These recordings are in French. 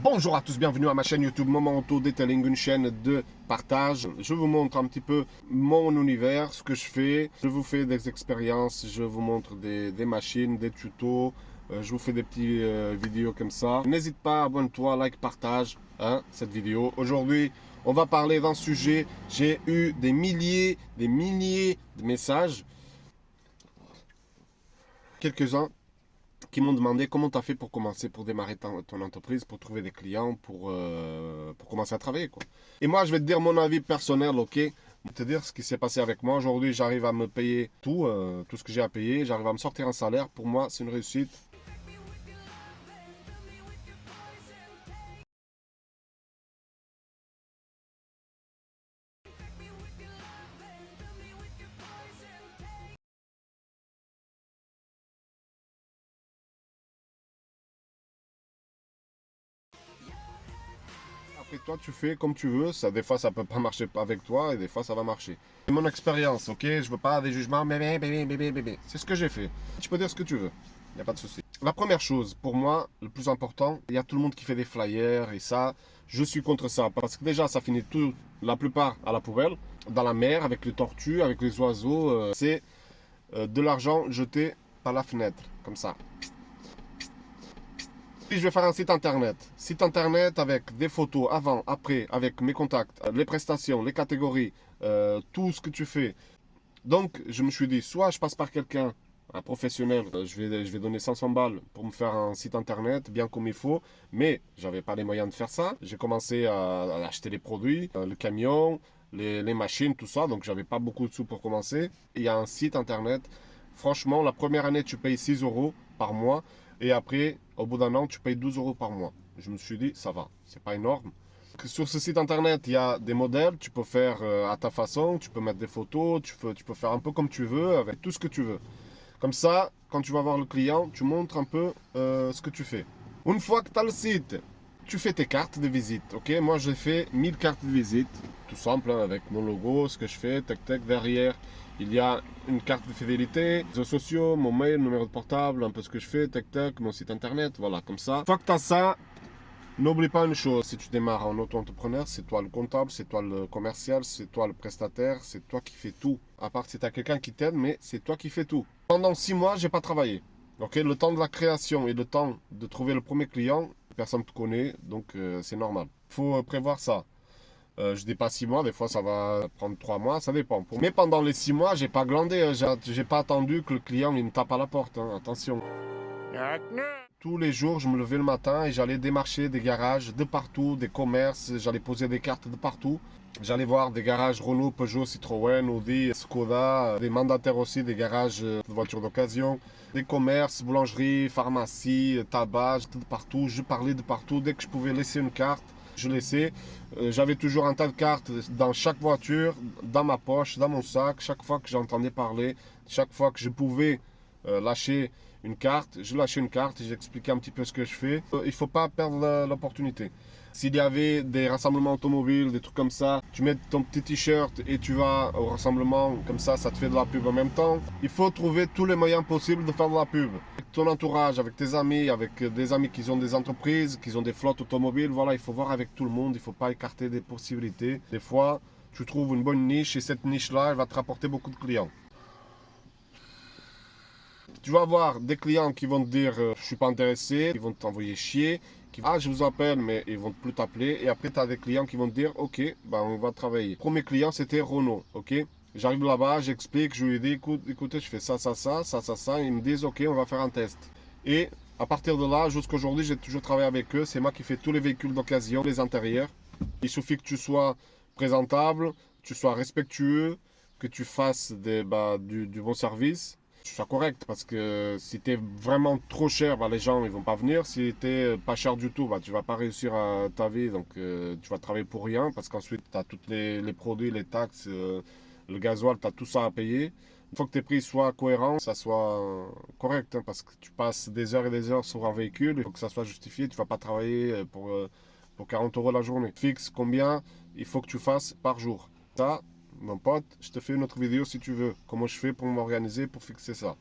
Bonjour à tous, bienvenue à ma chaîne YouTube Moment Auto Detailing, une chaîne de partage. Je vous montre un petit peu mon univers, ce que je fais. Je vous fais des expériences, je vous montre des, machines, des tutos. Euh, je vous fais des petites euh, vidéos comme ça. N'hésite pas, abonne-toi, like, partage hein, cette vidéo. Aujourd'hui, on va parler d'un sujet. J'ai eu des milliers, des milliers de messages. Quelques-uns qui m'ont demandé comment tu as fait pour commencer, pour démarrer ton, entreprise, pour trouver des clients, pour, euh, commencer à travailler. Et moi, je vais te dire mon avis personnel, ok? Te dire ce qui s'est passé avec moi. Aujourd'hui, j'arrive à me payer tout, euh, tout ce que j'ai à payer. J'arrive à me sortir un salaire. Pour moi, c'est une réussite. Après toi, tu fais comme tu veux. Ça, des fois, ça peut pas marcher avec toi et des fois, ça va marcher. C'est mon expérience, ok? Je veux pas des jugements, bébé, bébé, bébé, bébé. C'est ce que j'ai fait. Tu peux dire ce que tu veux. Il n'y a pas de souci. La première chose, pour moi, le plus important, il y a tout le monde qui fait des flyers et ça, je suis contre ça. Parce que déjà, ça finit tout, la plupart à la poubelle, dans la mer, avec les tortues, avec les oiseaux. Euh, c'est euh, de l'argent jeté par la fenêtre, comme ça. Puis je vais faire un site internet. Site internet avec des photos avant, après, avec mes contacts, les prestations, les catégories, euh, tout ce que tu fais. Donc je me suis dit, soit je passe par quelqu'un, un professionnel, euh, je vais, je vais donner 500 balles pour me faire un site internet bien comme il faut. Mais j'avais pas les moyens de faire ça. J'ai commencé à, acheter les produits, euh, le camion, les, les machines, tout ça. Donc j'avais pas beaucoup de sous pour commencer. Il y a un site internet. Franchement, la première année, tu payes 6 euros par mois. Et après, au bout d'un an, tu payes 12 euros par mois. Je me suis dit, ça va, c'est pas énorme. Sur ce site internet, il y a des modèles, tu peux faire euh, à ta façon, tu peux mettre des photos, tu peux, tu peux faire un peu comme tu veux, avec tout ce que tu veux. Comme ça, quand tu vas voir le client, tu montres un peu euh, ce que tu fais. Une fois que tu as le site, tu fais tes cartes de visite, ok? Moi, j'ai fait 1000 cartes de visite, tout simple, hein, avec mon logo, ce que je fais, tac tac, derrière. Il y a une carte de fidélité, réseaux sociaux, mon mail, numéro de portable, un peu ce que je fais, tac tac, mon site internet, voilà, comme ça. Une que tu as ça, n'oublie pas une chose, si tu démarres en auto-entrepreneur, c'est toi le comptable, c'est toi le commercial, c'est toi le prestataire, c'est toi qui fais tout. À part si tu as quelqu'un qui t'aide, mais c'est toi qui fais tout. Pendant six mois, j'ai pas travaillé. Ok, le temps de la création et le temps de trouver le premier client, personne ne te connaît, donc euh, c'est normal. Il faut euh, prévoir ça. Euh, je dis pas 6 mois, des fois ça va prendre 3 mois, ça dépend. Mais pendant les 6 mois, j'ai pas glandé, hein. j'ai pas attendu que le client me tape à la porte, hein. attention. Tous les jours, je me levais le matin et j'allais démarcher des garages de partout, des commerces, j'allais poser des cartes de partout. J'allais voir des garages Renault, Peugeot, Citroën, Audi, Skoda, des mandataires aussi, des garages de voitures d'occasion, des commerces, boulangeries, pharmacies, tabac, de partout. Je parlais de partout. Dès que je pouvais laisser une carte, je laissais. Euh, j'avais toujours un tas de cartes dans chaque voiture, dans ma poche, dans mon sac. Chaque fois que j'entendais parler, chaque fois que je pouvais euh, lâcher une carte, je lâchais une carte et j'expliquais un petit peu ce que je fais. Euh, il ne faut pas perdre l'opportunité. S'il y avait des rassemblements automobiles, des trucs comme ça, tu mets ton petit t-shirt et tu vas au rassemblement, comme ça, ça te fait de la pub en même temps. Il faut trouver tous les moyens possibles de faire de la pub. Avec ton entourage, avec tes amis, avec des amis qui ont des entreprises, qui ont des flottes automobiles, voilà, il faut voir avec tout le monde, il ne faut pas écarter des possibilités. Des fois, tu trouves une bonne niche et cette niche-là, elle va te rapporter beaucoup de clients. Tu vas avoir des clients qui vont te dire euh, je suis pas intéressé, ils vont t'envoyer chier, ah je vous appelle mais ils vont plus t'appeler et après tu as des clients qui vont dire ok ben on va travailler. premier client c'était Renault, ok? J'arrive là-bas, j'explique, je lui dis écoute, écoutez je fais ça, ça, ça, ça, ça, ça, ils me disent ok on va faire un test. Et à partir de là, jusqu'à aujourd'hui, j'ai toujours travaillé avec eux. C'est moi qui fais tous les véhicules d'occasion, les intérieurs. Il suffit que tu sois présentable, tu sois respectueux, que tu fasses des, bah, du bon service sois correct parce que si tu es vraiment trop cher, bah, les gens ils vont pas venir. Si tu es pas cher du tout, bah, tu vas pas réussir à ta vie, donc euh, tu vas travailler pour rien parce qu'ensuite tu as tous les, produits, les taxes, euh, le gasoil, tu as tout ça à payer. Il faut que tes prix soient cohérents, ça soit correct hein, parce que tu passes des heures et des heures sur un véhicule, il faut que ça soit justifié, tu vas pas travailler euh, pour, pour 40 euros la journée. Fixe combien il faut que tu fasses par jour. Ça, mon pote, je te fais une autre vidéo si tu veux. Comment je fais pour m'organiser pour fixer ça.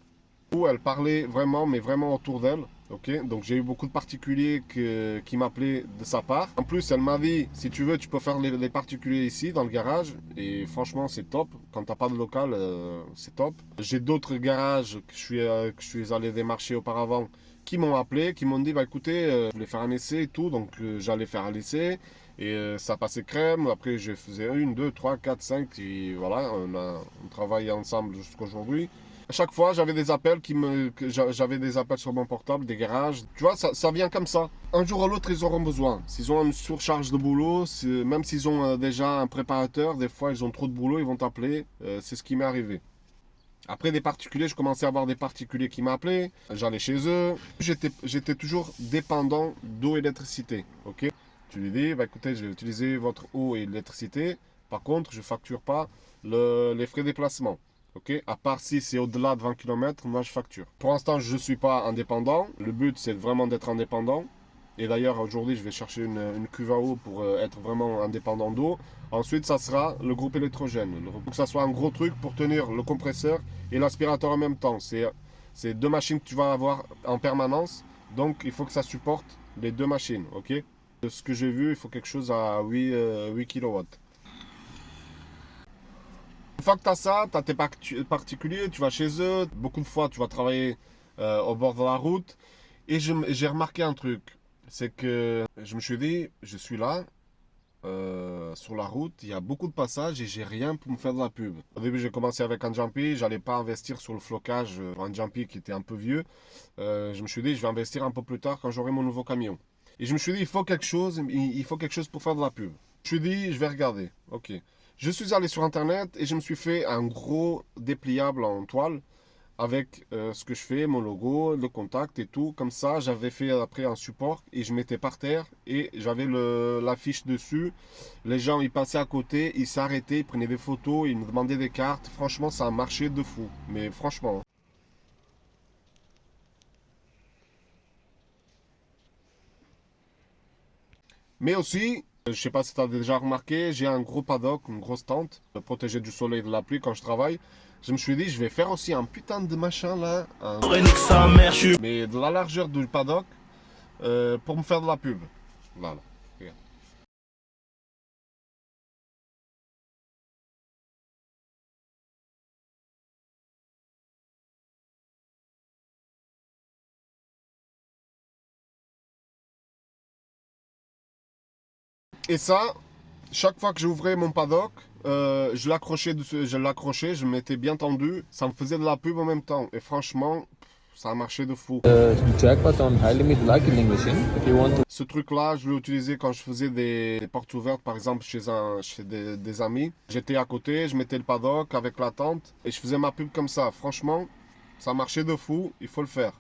Où elle parlait vraiment, mais vraiment autour d'elle. Ok, donc j'ai eu beaucoup de particuliers qui m'appelaient de sa part. En plus, elle m'a dit, si tu veux, tu peux faire les, particuliers ici, dans le garage. Et franchement, c'est top. Quand t'as pas de local, euh, c'est top. J'ai d'autres garages que je, suis, euh, que je suis allé démarcher auparavant qui m'ont appelé, qui m'ont dit, bah écoutez, euh, je voulais faire un essai et tout. Donc j'allais faire un essai. Et euh, ça passait crème. Après, je faisais une, deux, trois, quatre, cinq. Et voilà, on a travaillait ensemble jusqu'à aujourd'hui. À chaque fois, j'avais des appels qui me, j'avais des appels sur mon portable, des garages. Tu vois, ça, vient comme ça. Un jour ou l'autre, ils auront besoin. S'ils ont une surcharge de boulot, même s'ils ont euh, déjà un préparateur, des fois, ils ont trop de boulot, ils vont t'appeler. Euh, c'est ce qui m'est arrivé. Après des particuliers, je commençais à avoir des particuliers qui m'appelaient. J'allais chez eux. J'étais j'étais toujours dépendant d'eau et d'électricité. Ok? Tu lui dis, bah, écoutez, je vais utiliser votre eau et l'électricité. Par contre, je ne facture pas le- les frais de déplacement. Ok, à part si c'est au-delà de 20 km, moi je facture. Pour l'instant, je ne suis pas indépendant. Le but, c'est vraiment d'être indépendant. Et d'ailleurs, aujourd'hui, je vais chercher une, une cuve à eau pour euh, être vraiment indépendant d'eau. Ensuite, ça sera le groupe électrogène. Faut que ça soit un gros truc pour tenir le compresseur et l'aspirateur en même temps. C'est deux machines que tu vas avoir en permanence. Donc, il faut que ça supporte les deux machines. Ok? De ce que j'ai vu, il faut quelque chose à 8, euh, 8 kW. Une fois que tu as ça, tu as tes parti- particuliers, tu vas chez eux. Beaucoup de fois, tu vas travailler euh, au bord de la route. Et j'ai remarqué un truc. C'est que je me suis dit, je suis là, euh, sur la route, il y a beaucoup de passages et j'ai rien pour me faire de la pub. Au début, j'ai commencé avec un jumpy, j'allais pas investir sur le flocage, euh, un jumpy qui était un peu vieux. Je me suis dit, je vais investir un peu plus tard quand j'aurai mon nouveau camion. Et je me suis dit, il faut quelque chose, il faut quelque chose pour faire de la pub. Je me suis dit, je vais regarder. Ok. Je suis allé sur internet et je me suis fait un gros dépliable en toile avec euh, ce que je fais, mon logo, le contact et tout. Comme ça, j'avais fait après un support et je mettais par terre et j'avais l'affiche dessus. Les gens, ils passaient à côté, ils s'arrêtaient, ils prenaient des photos, ils me demandaient des cartes. Franchement, ça a marché de fou. Mais franchement. Mais aussi, je sais pas si tu as déjà remarqué, j'ai un gros paddock, une grosse tente, euh, protégée du soleil et de la pluie quand je travaille. Je me suis dit, je vais faire aussi un putain de machin là, un- mais de la largeur du paddock euh, pour me faire de la pub. Voilà. Et ça, chaque fois que j'ouvrais mon paddock, euh, je l'accrochais, je l'accrochais, je me mettais bien tendu, ça me faisait de la pub en même temps. Et franchement, ça a marché de fou. want to Ce truc-là, je l'ai utilisé quand je faisais des, des portes ouvertes, par exemple chez, un, chez des, des amis. J'étais à côté, je mettais le paddock avec la tente et je faisais ma pub comme ça. Franchement, ça marchait de fou, il faut le faire.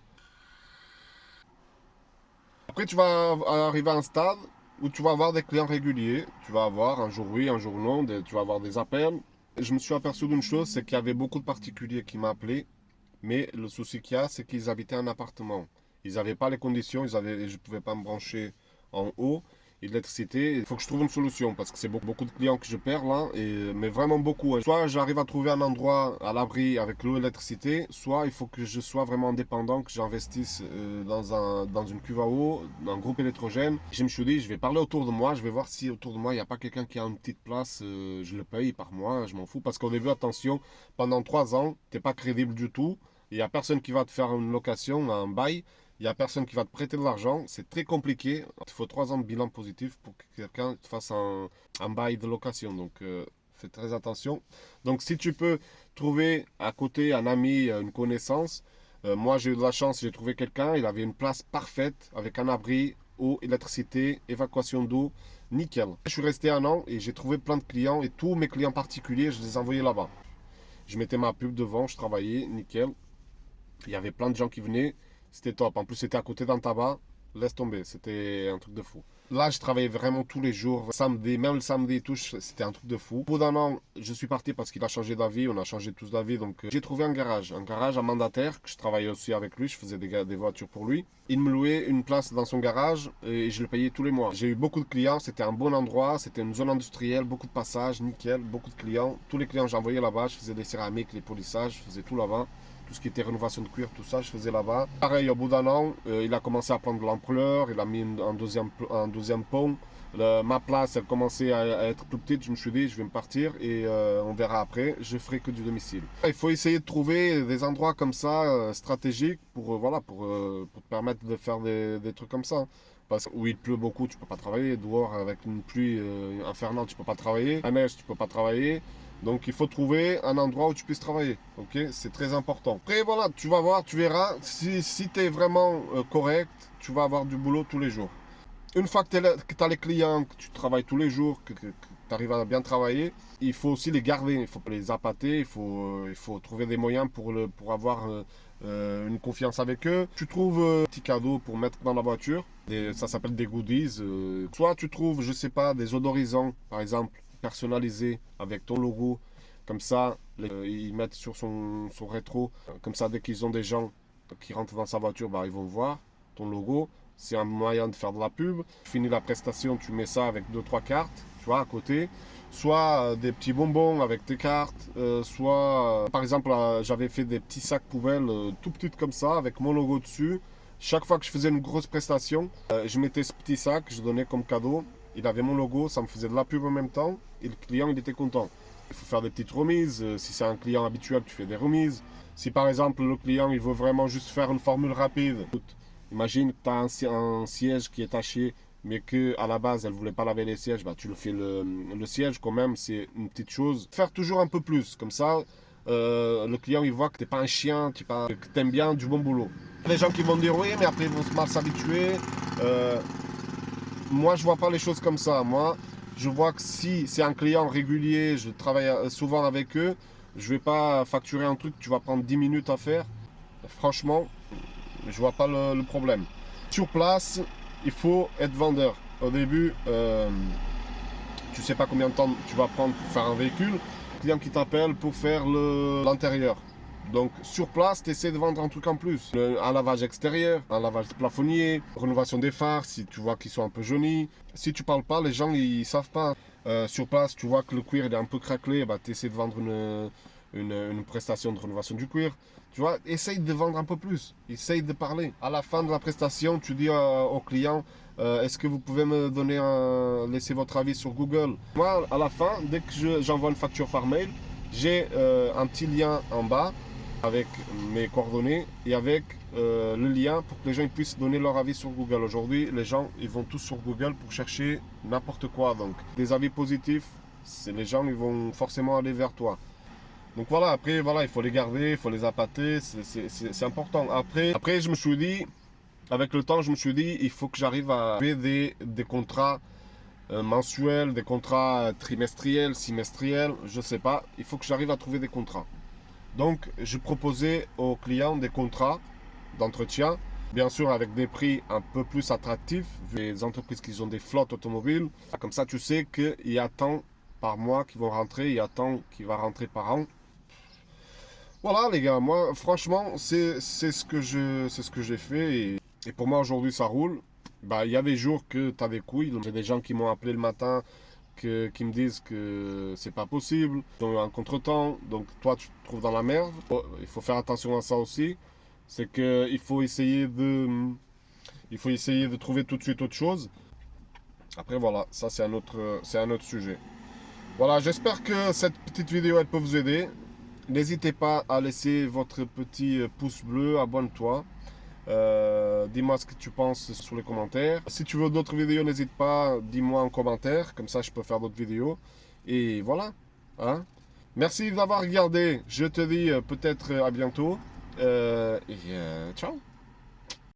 Après, tu vas arriver à un stade où tu vas avoir des clients réguliers. Tu vas avoir un jour oui, un jour non, tu vas avoir des appels. Je me suis aperçu d'une chose, c'est qu'il y avait beaucoup de particuliers qui m'appelaient. Mais le souci qu'il y a, c'est qu'ils habitaient un appartement. Ils n'avaient pas les conditions, ils avaient, je ne pouvais pas me brancher en haut Il faut que je trouve une solution parce que c'est beaucoup, de clients que je perds là, et, mais vraiment beaucoup. hein. Soit j'arrive à trouver un endroit à l'abri avec l'eau et l'électricité, soit il faut que je sois vraiment indépendant, que j'investisse euh, dans, un, dans une cuve à eau, dans un groupe électrogène. Je me suis dit, je vais parler autour de moi, je vais voir si autour de moi il n'y a pas quelqu'un qui a une petite place, euh, je le paye par mois, je m'en fous. Parce qu'au début, attention, pendant trois ans, tu n'es pas crédible du tout. Il n'y a personne qui va te faire une location, un bail. Il n'y a personne qui va te prêter de l'argent. C'est très compliqué. Il faut trois ans de bilan positif pour que quelqu'un te fasse un, un bail de location. Donc, euh, fais très attention. Donc, si tu peux trouver à côté un ami, euh, une connaissance, euh, moi j'ai eu de la chance, j'ai trouvé quelqu'un. Il avait une place parfaite avec un abri, eau, électricité, évacuation d'eau. Nickel. Je suis resté un an et j'ai trouvé plein de clients et tous mes clients particuliers, je les envoyais là-bas. Je mettais ma pub devant, je travaillais, nickel. Il y avait plein de gens qui venaient. C'était top. En plus, c'était à côté d'un tabac. Laisse tomber. C'était un truc de fou. Là, je travaillais vraiment tous les jours. Samedi, même le samedi et tout, c'était un truc de fou. Au d'un an, je suis parti parce qu'il a changé d'avis. On a changé tous d'avis. Donc, euh, j'ai trouvé un garage. Un garage à mandataire. Que je travaillais aussi avec lui. Je faisais des, des voitures pour lui. Il me louait une place dans son garage et je le payais tous les mois. J'ai eu beaucoup de clients. C'était un bon endroit. C'était une zone industrielle. Beaucoup de passages. Nickel. Beaucoup de clients. Tous les clients, j'envoyais là-bas. Je faisais des céramiques, les polissages. Je faisais tout là-bas. Tout ce qui était rénovation de cuir, tout ça, je faisais là-bas. Pareil, au bout d'un an, euh, il a commencé à prendre de l'ampleur, il a mis un deuxième, un deuxième pont. Ma place, elle commençait à, être plus petite, je me suis dit, je vais me partir et euh, on verra après, je ferai que du domicile. Il faut essayer de trouver des endroits comme ça, euh, stratégiques, pour, voilà, pour, te permettre de faire des, trucs comme ça. Parce que où il pleut beaucoup, tu peux pas travailler. Dehors, avec une pluie infernale, tu peux pas travailler. La neige, tu peux pas travailler. Donc il faut trouver un endroit où tu puisses travailler. Ok, c'est très important. Après voilà, tu vas voir, tu verras. Si, si tu es vraiment euh, correct, tu vas avoir du boulot tous les jours. Une fois que tu as les clients, que tu travailles tous les jours, que, tu arrives à bien travailler, il faut aussi les garder, il faut les appâter, il faut, euh, il faut trouver des moyens pour, avoir euh, une confiance avec eux. Tu trouves un petit cadeau pour mettre dans la voiture, ça s'appelle des goodies. soit tu trouves, je sais pas, des odorisants, par exemple, personnalisé avec ton logo. Comme ça, ils mettent sur son, son rétro. Comme ça, dès qu'ils ont des gens qui rentrent dans sa voiture, bah, ils vont voir ton logo. C'est un moyen de faire de la pub. Tu finis la prestation, tu mets ça avec deux trois cartes, tu vois, à côté. Soit euh, des petits bonbons avec tes cartes, euh, soit, euh, par exemple, j'avais fait des petits sacs poubelles tout petits comme ça, avec mon logo dessus. Chaque fois que je faisais une grosse prestation, je mettais ce petit sac, je donnais comme cadeau il avait mon logo, ça me faisait de la pub en même temps, et le client, il était content. Il faut faire des petites remises, si c'est un client habituel, tu fais des remises. Si par exemple, le client, il veut vraiment juste faire une formule rapide, imagine que tu as un, siège qui est taché, mais que la base, elle ne voulait pas laver les sièges, bah, tu le fais le, siège quand même, c'est une petite chose. Faire toujours un peu plus, comme ça, euh, le client il voit que tu n'es pas un chien, que tu aimes bien du bon boulot. Les gens qui vont dire oui, mais après ils vont mal s'habituer. Euh, moi, je vois pas les choses comme ça. Moi, je vois que si c'est un client régulier, je travaille euh, souvent avec eux, je vais pas facturer un truc que tu vas prendre 10 minutes à faire. Franchement, je vois pas le, problème. Sur place, il faut être vendeur. Au début, euh, tu sais pas combien de temps tu vas prendre pour faire un véhicule. client qui t'appelle pour faire l'intérieur. Donc sur place, tu essaies de vendre un truc en plus. Un lavage extérieur, un lavage plafonnier, rénovation des phares si tu vois qu'ils sont un peu jaunis. Si tu parles pas, les gens ils savent pas. Euh, sur place, tu vois que le cuir est un peu craquelé, bah, tu essaies de vendre une, une, prestation de rénovation du cuir. Tu vois, essaye de vendre un peu plus, essaye de parler. À la fin de la prestation, tu dis euh, au client, euh, est-ce que vous pouvez me donner laisser votre avis sur Google? Moi, à la fin, dès que j'envoie une facture par mail, j'ai un petit lien en bas avec mes coordonnées et avec euh, le lien pour que les gens puissent donner leur avis sur Google. Aujourd'hui, les gens ils vont tous sur Google pour chercher n'importe quoi. Donc, des avis positifs, les gens ils vont forcément aller vers toi. Donc voilà, après, voilà, il faut les garder, il faut les appâter, c'est important. Après, après, je me suis dit, avec le temps, je me suis dit, il faut que j'arrive à faire des, des contrats euh, mensuels, des contrats trimestriels, semestriels, je sais pas. Il faut que j'arrive à trouver des contrats. Donc, je proposais aux clients des contrats d'entretien, bien sûr avec des prix un peu plus attractifs, vu les entreprises qui ont des flottes automobiles. Comme ça, tu sais qu'il y a tant par mois qui vont rentrer, il y a tant qui va rentrer par an. Voilà les gars, moi franchement c'est ce que j'ai fait et, pour moi aujourd'hui ça roule. Bah, il y a des jours que tu as des couilles, j'ai des gens qui m'ont appelé le matin qui me disent que c'est pas possible, ils ont eu un contretemps, donc toi tu te trouves dans la merde. Il faut faire attention à ça aussi, c'est qu'il faut essayer de il faut essayer de trouver tout de suite autre chose. Après voilà, ça c'est un autre c'est un autre sujet. Voilà, j'espère que cette petite vidéo elle peut vous aider. N'hésitez pas à laisser votre petit pouce bleu, abonne-toi. Euh, dis-moi ce que tu penses sur les commentaires. Si tu veux d'autres vidéos, n'hésite pas, dis-moi en commentaire, comme ça je peux faire d'autres vidéos. Et voilà. Hein. Merci d'avoir regardé. Je te dis euh, peut-être à bientôt. Euh, et ciao